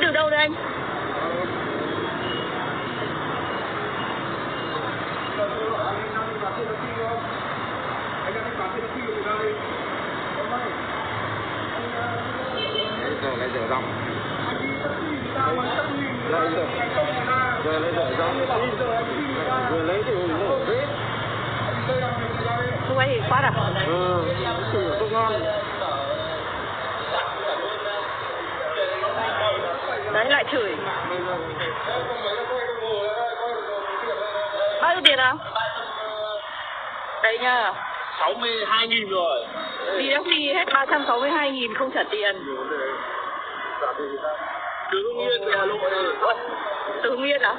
từ đâu đây anh? giờ lại dở dòng lại dở giờ lại dở vừa lấy thì ủng hộ thế Lúc ấy thì quát à? ừ không ngon Đấy lại chửi. Bao nhiêu tiền nào? Đây nha. 62 nghìn rồi Đi taxi hết 362 nghìn không trả tiền. từ Hưng Yên về Hà Nội Ủa, Từ Hưng Yên à?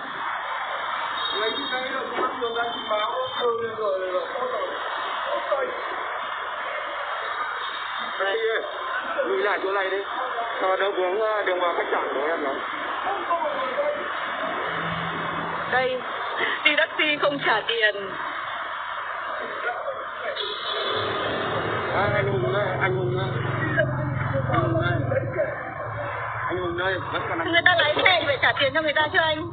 đây lùi lại chỗ này đi cho đỡ vướng đường vào khách sạn của em nó Đây, đi taxi không trả tiền. à, anh hùng đây anh hùng đây anh hùng đây vẫn còn Người ta lái xe phải trả tiền cho người ta chứ anh.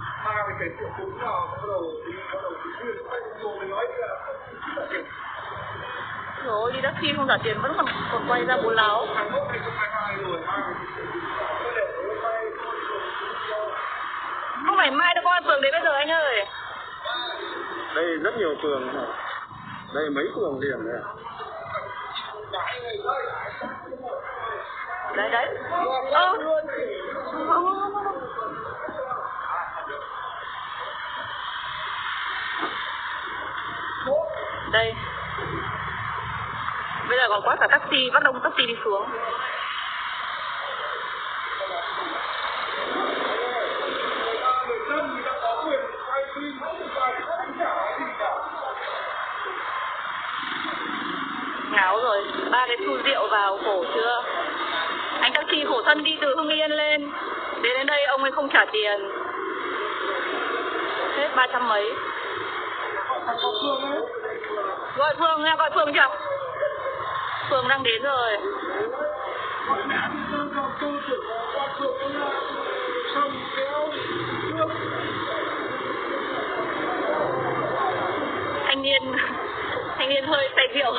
Rồi đi taxi không trả tiền vẫn còn còn quay ra bố láo. Phải mai đâu con phường đến bây giờ anh ơi. đây rất nhiều phường đây mấy phường liền này Đấy đấy. Ơ. Đây. Bây giờ còn quá cả taxi, bắt đông taxi đi xuống. Ngáo rồi, ba cái xu rượu vào khổ chưa? Anh taxi khổ thân đi từ Hưng Yên lên. Đến đến đây ông ấy không trả tiền. Hết ba trăm mấy. Gọi Phương nha, gọi Phương chưa? Phương đang đến rồi. Thanh niên Thanh niên hơi say rượu.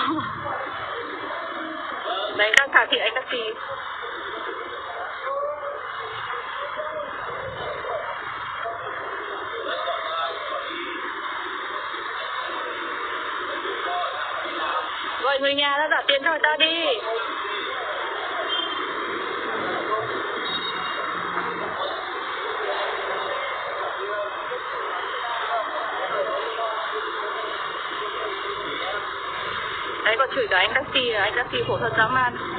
Đấy, thả thị anh taxi Gọi người nhà ra trả tiền cho người ta đi. Đấy còn chửi cả anh taxi Anh taxi khổ thật dã man.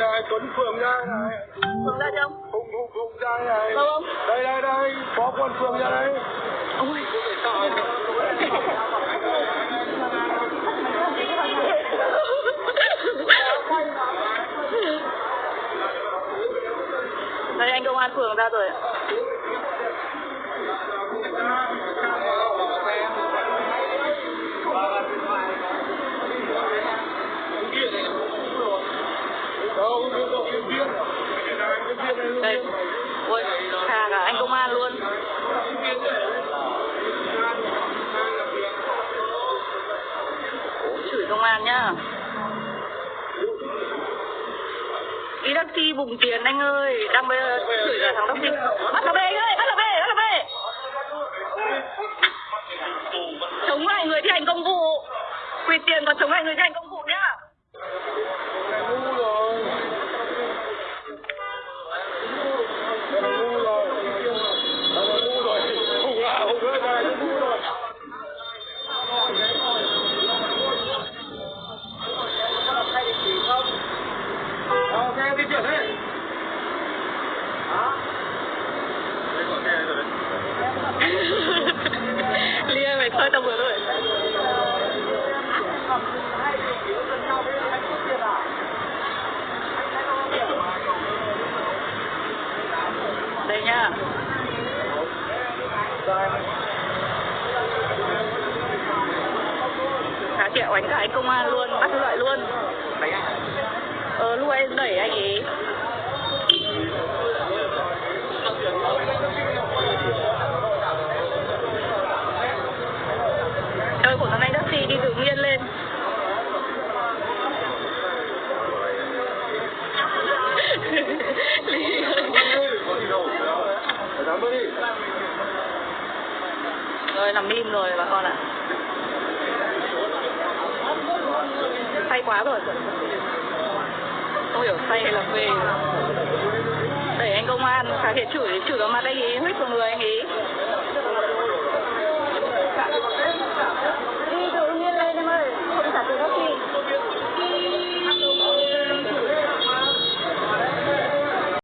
đây tuấn phường ra này Phường ra chưa hùng hùng hùng ra này. Đâu không? đây đây đây. Có quân phường ra đây. Ôi đây anh công an phường ra rồi ạ. Ý Đăng nhá bùng tiền anh ơi, đang bây giờ chửi cả thằng taxi bắt nó về anh ơi bắt nó về bắt nó về chống lại người thi hành công vụ. Quỳ tiền còn chống lại người thi hành công vụ đi nha. Hả chị đánh cả anh công an luôn bắt loại luôn. Ờ lúc anh đẩy anh ấy. Nằm im rồi bà con ạ. Say quá rồi. Không hiểu say hay là về. Đẩy anh công an Cả thể chửi chửi vào mặt anh ấy Huyết vào người anh ấy.